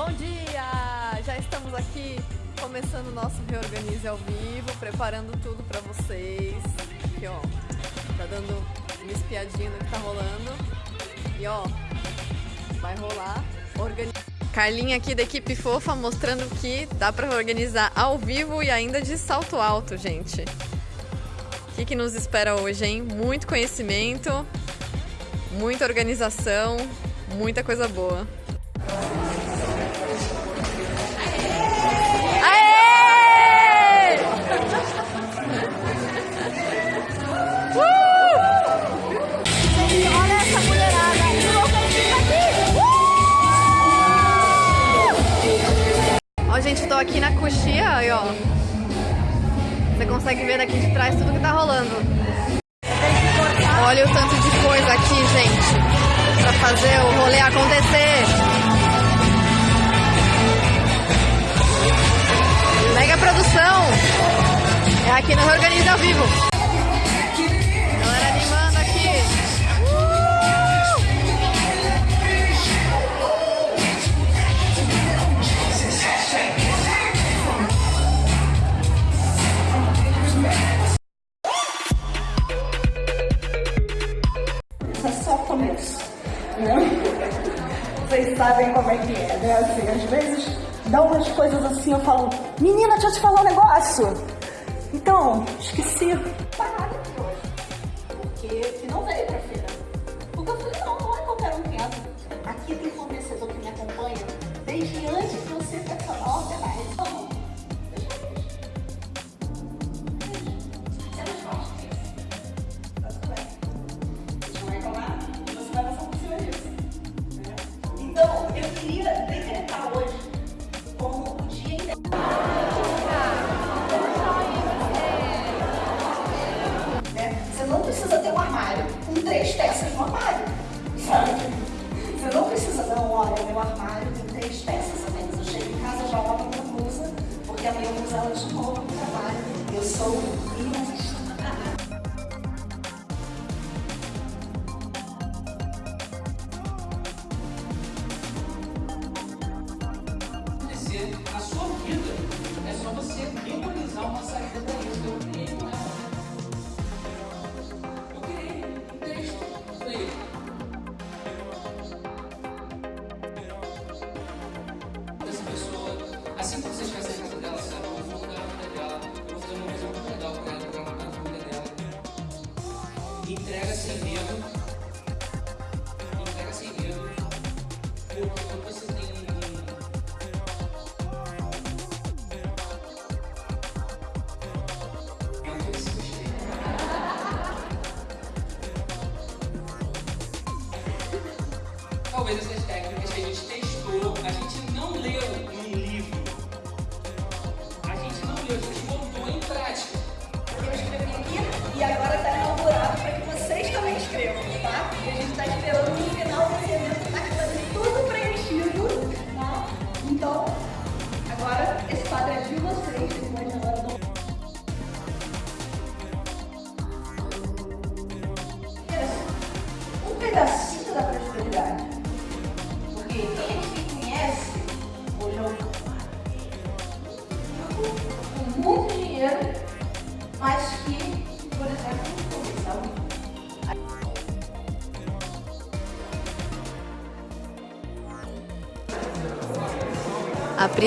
Bom dia! Já estamos aqui começando o nosso Reorganize ao vivo, preparando tudo para vocês. Aqui, ó, tá dando uma espiadinha no que tá rolando. E ó, vai rolar. Organi Carlinha aqui da equipe fofa mostrando que dá para organizar ao vivo e ainda de salto alto, gente. O que, que nos espera hoje, hein? Muito conhecimento, muita organização, muita coisa boa. Consegue ver daqui de trás tudo que tá rolando. Olha o tanto de coisa aqui, gente, pra fazer o rolê acontecer. Mega produção. É aqui no Organiza ao Vivo. Dá umas coisas assim, eu falo, menina, deixa eu te falar um negócio. Então, esqueci. A Pri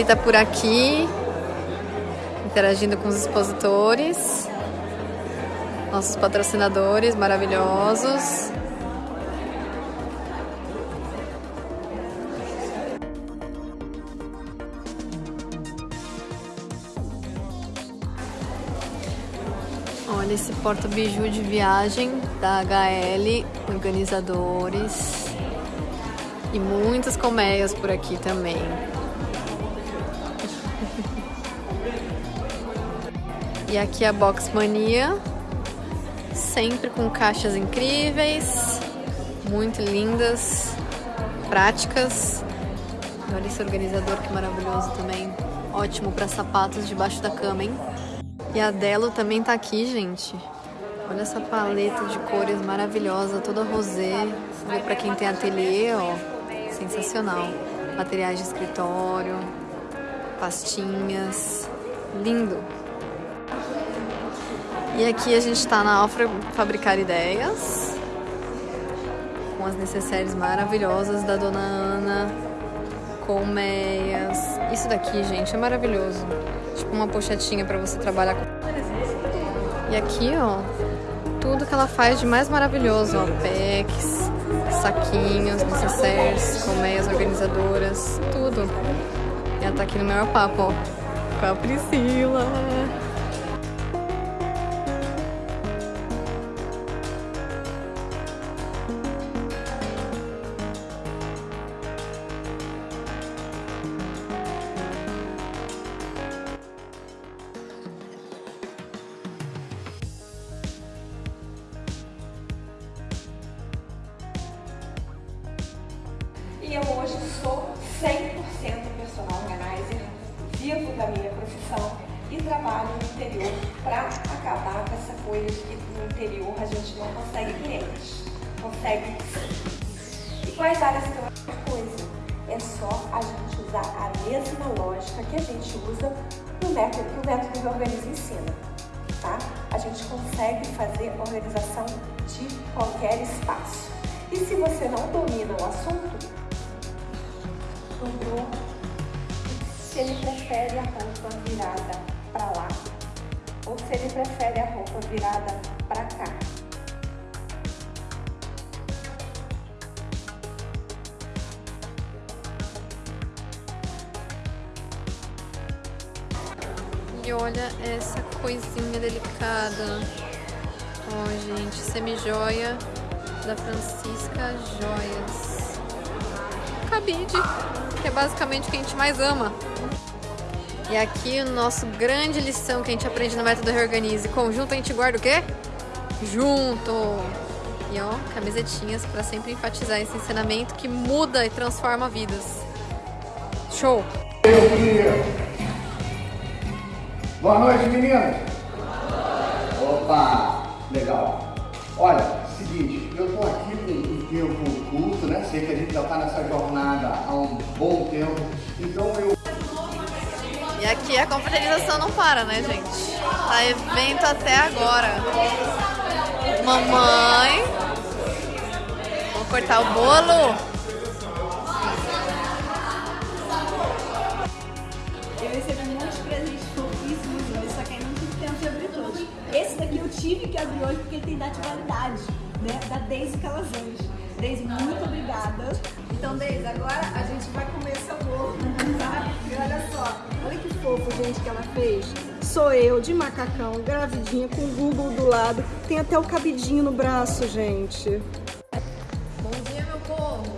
tá por aqui, interagindo com os expositores, nossos patrocinadores maravilhosos. Olha esse porta-biju de viagem da HL, organizadores. E muitas colmeias por aqui também. E aqui a Box Mania, sempre com caixas incríveis, muito lindas, práticas. Olha esse organizador que maravilhoso também, ótimo para sapatos debaixo da cama, hein? E a Delo também tá aqui, gente. Olha essa paleta de cores maravilhosa, toda rosé. Para quem tem ateliê, ó, sensacional. materiais de escritório, pastinhas, lindo. E aqui a gente está na Alfra Fabricar Ideias, com as necessárias maravilhosas da Dona Ana, colmeias. Isso daqui, gente, é maravilhoso. Tipo uma pochetinha para você trabalhar com... E aqui, ó, tudo que ela faz de mais maravilhoso, ó, packs, saquinhos, necessários, colmeias organizadoras, tudo. Tá aqui no meu papo, com a Priscila. Trabalho no interior para acabar com essa coisa de que no interior a gente não consegue clientes. Consegue E quais áreas que eu acho coisa? É só a gente usar a mesma lógica que a gente usa no método que o método de organismo ensina. Tá? A gente consegue fazer organização de qualquer espaço. E se você não domina o assunto, sobrou se ele prefere a roupa virada para lá ou se ele prefere a roupa virada para cá. E olha essa coisinha delicada. Ó, oh, gente, semi-joia da Francisca Joias. Cabide, que é basicamente o que a gente mais ama. E aqui o nosso grande lição que a gente aprende no método Reorganize. Conjunto a gente guarda o quê? Junto! E ó, camisetinhas para sempre enfatizar esse ensinamento que muda e transforma vidas. Show! Boa noite, meninas! Opa! Legal! Olha, seguinte, eu tô aqui com um tempo curto, né? Sei que a gente já tá nessa jornada há um bom tempo, então eu... E aqui a confraternização não para, né, gente? Tá evento até agora. Mamãe. Vou cortar o bolo. Eu recebi muitos presentes fofíssimos hoje, só que ainda não tive tempo de abrir todos. Esse daqui eu tive que abrir hoje porque ele tem data de validade, né? Da Deise Calazans. Deise, muito obrigada. Então, Deise, agora a gente vai comer seu bolo, tá? E olha só, olha que fofo, gente, que ela fez. Sou eu, de macacão, gravidinha, com o Google do lado. Tem até o cabidinho no braço, gente. Bom dia, meu povo!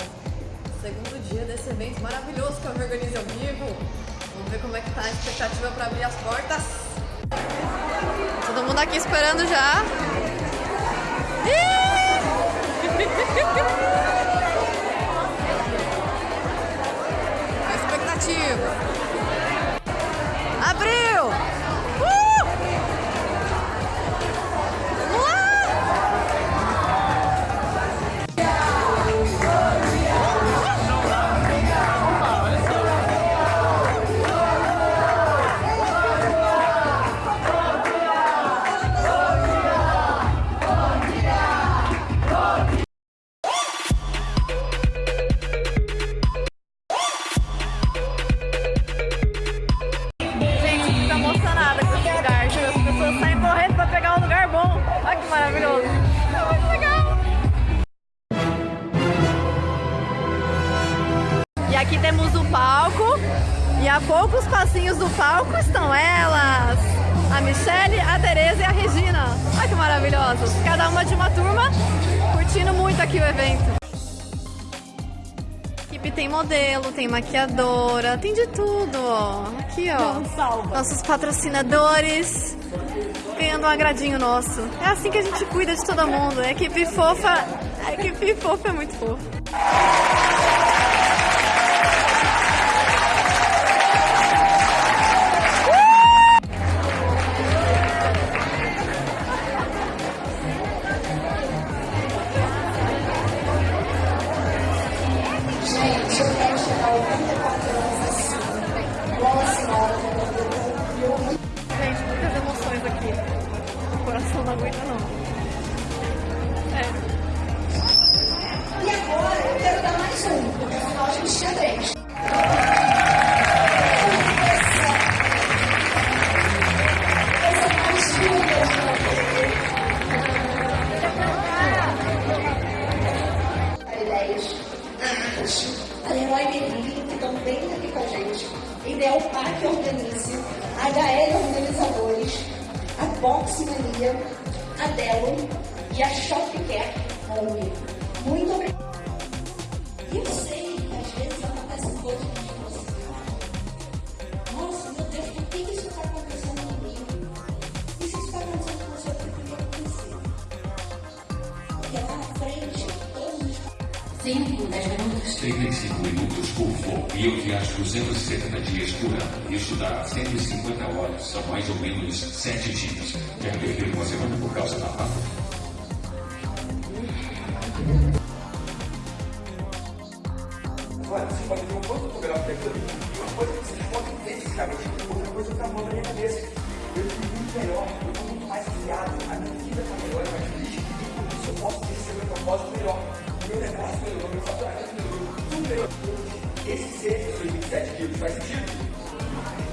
Segundo dia desse evento maravilhoso que eu me organizo ao vivo. Vamos ver como é que tá a expectativa para abrir as portas. Todo mundo aqui esperando já. Expectativa. Passinhos do palco estão elas. A Michelle, a Tereza e a Regina. Olha que maravilhosas. Cada uma de uma turma, curtindo muito aqui o evento. Equipe tem modelo, tem maquiadora, tem de tudo. Aqui, ó. Nossos patrocinadores ganhando um agradinho nosso. É assim que a gente cuida de todo mundo. A equipe fofa, a equipe fofa é muito fofa. É. E agora eu quero dar mais um, porque nós afinal a gente tinha três. A Leroy Merlin, que também está aqui com a gente. Ideal é Parque Organize, a HL Organizadores, a Boxe Mania, a Delo e a Shopcare Home. Muito obrigada. Eu sei que às vezes acontecem coisas que você Nossa, meu Deus, por que isso está acontecendo comigo? E se isso está acontecendo com você, por que acontecer? Porque lá na frente, todos os 5, 10 minutos. 35 minutos por voo e eu viajo 270 dias por ano. Isso dá 150 horas, são mais ou menos 7 dias. Quero perder uma semana por causa da pata. Olha, você pode ver um ponto fotográfico daquilo faz sentido?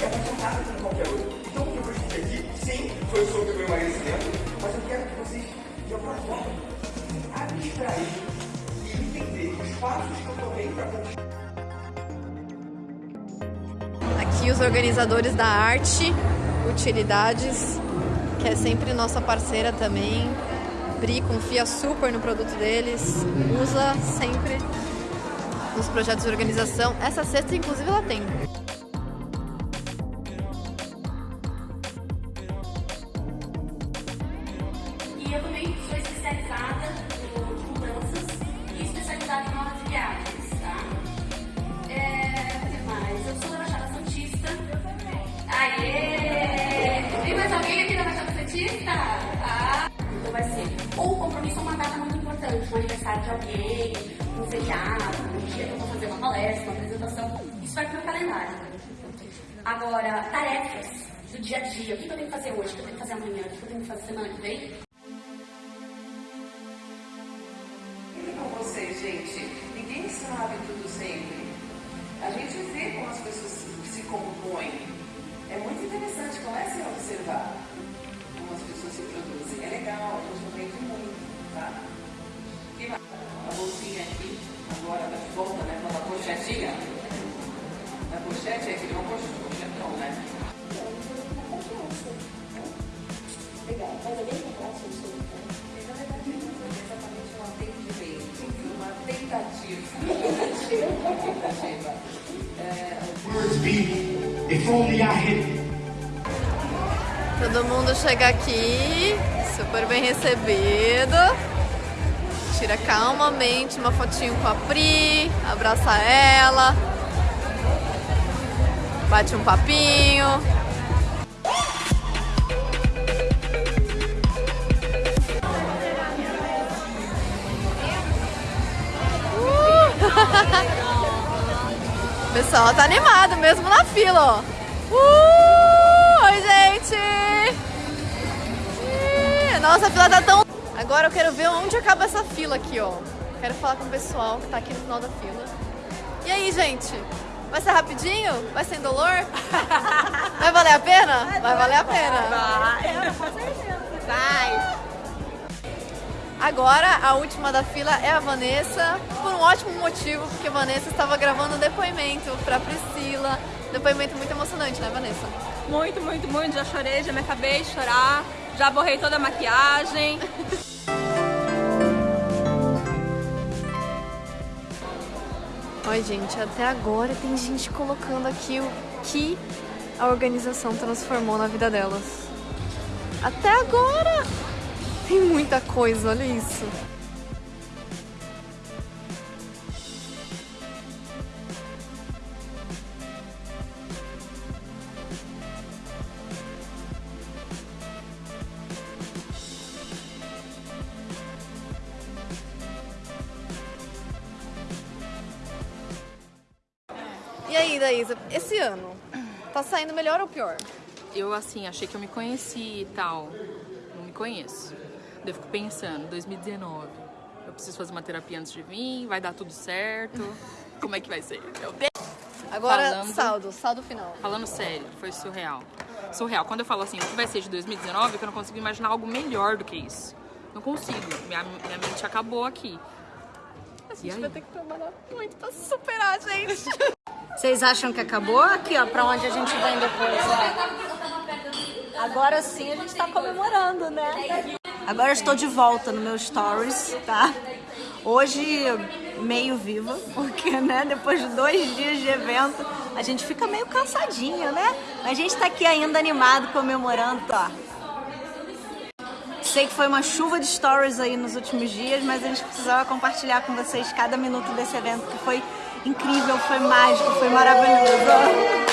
É qualquer outro. Então, o que eu aqui, sim, foi sobre o meu emagrecimento, mas eu quero que vocês, de alguma forma, e os passos que eu tomei para conquistar. Aqui os organizadores da arte, Utilidades, que é sempre nossa parceira também. Bri confia super no produto deles, usa sempre nos projetos de organização. Essa cesta, inclusive, ela tem. Agora, tarefas do dia a dia. O que eu tenho que fazer hoje? O que eu tenho que fazer amanhã? O que eu tenho que fazer semana que vem? E com vocês, gente? Ninguém sabe tudo sempre. A gente vê como as pessoas se compõem. É muito interessante, comecem a observar como as pessoas se produzem. É legal, a gente aprende muito, tá? E? A bolsinha aqui, agora de volta, né? Com a pochetinha. A pochete é que não pochetão, bem Words be, if only I had Todo mundo chega aqui, super bem recebido. Tira calmamente uma fotinho com a Pri, abraça ela, bate um papinho. O pessoal tá animado mesmo na fila, ó. Uh! Oi, gente! Nossa, a fila tá tão... Agora eu quero ver onde acaba essa fila aqui, ó. Quero falar com o pessoal que tá aqui no final da fila. E aí, gente? Vai ser rapidinho? Vai sem dolor? Vai valer a pena? Vai valer a pena. Vai! Agora, a última da fila é a Vanessa, por um ótimo motivo, porque a Vanessa estava gravando um depoimento pra Priscila. Depoimento muito emocionante, né, Vanessa? Muito, muito, muito. Já chorei, já me acabei de chorar. Já borrei toda a maquiagem. Oi, gente, até agora tem gente colocando aqui o que a organização transformou na vida delas. Até agora! Tem muita coisa, olha isso. E aí, Daísa, esse ano, tá saindo melhor ou pior? Eu, assim, achei que eu me conheci e tal. Não me conheço. Eu fico pensando, 2019. Eu preciso fazer uma terapia antes de vir, vai dar tudo certo. Como é que vai ser? Meu Deus! Agora, Falando- saldo, saldo final. Falando sério, foi surreal. Surreal. Quando eu falo assim, o que vai ser de 2019, é que eu não consigo imaginar algo melhor do que isso. Não consigo. Minha, minha mente acabou aqui. A gente vai ter que trabalhar muito pra superar, gente. Vocês acham que acabou? Aqui, ó, pra onde a gente vem depois, ó. Agora sim a gente tá comemorando, né? Agora eu estou de volta no meu stories, tá? Hoje meio viva, porque, né, depois de dois dias de evento, a gente fica meio cansadinha, né? A gente tá aqui ainda animado, comemorando, ó. Sei que foi uma chuva de stories aí nos últimos dias, mas a gente precisava compartilhar com vocês cada minuto desse evento que foi incrível, foi mágico, foi maravilhoso.